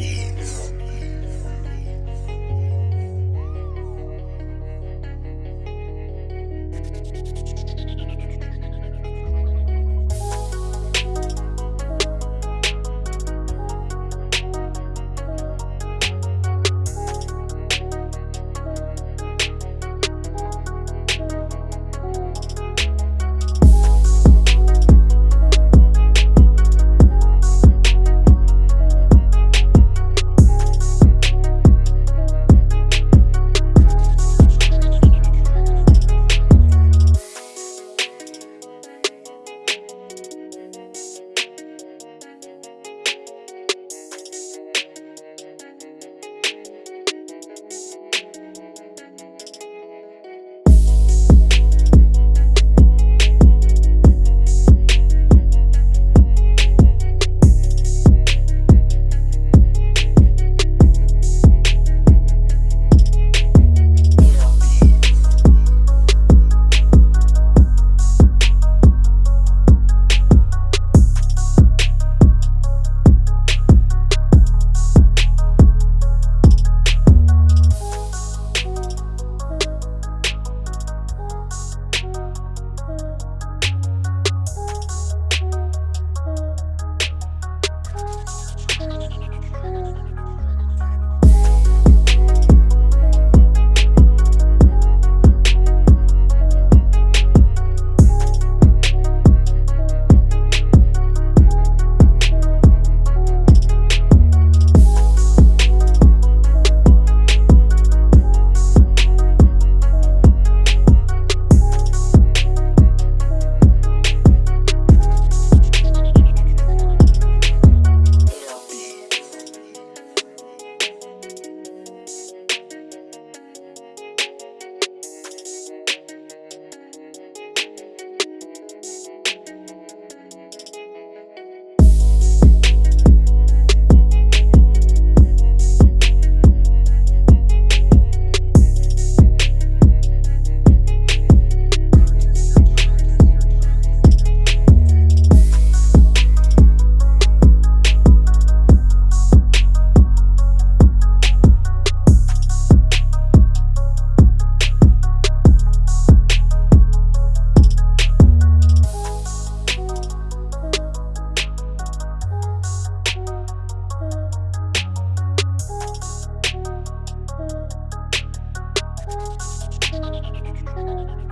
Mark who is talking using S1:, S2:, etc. S1: be. Thank you.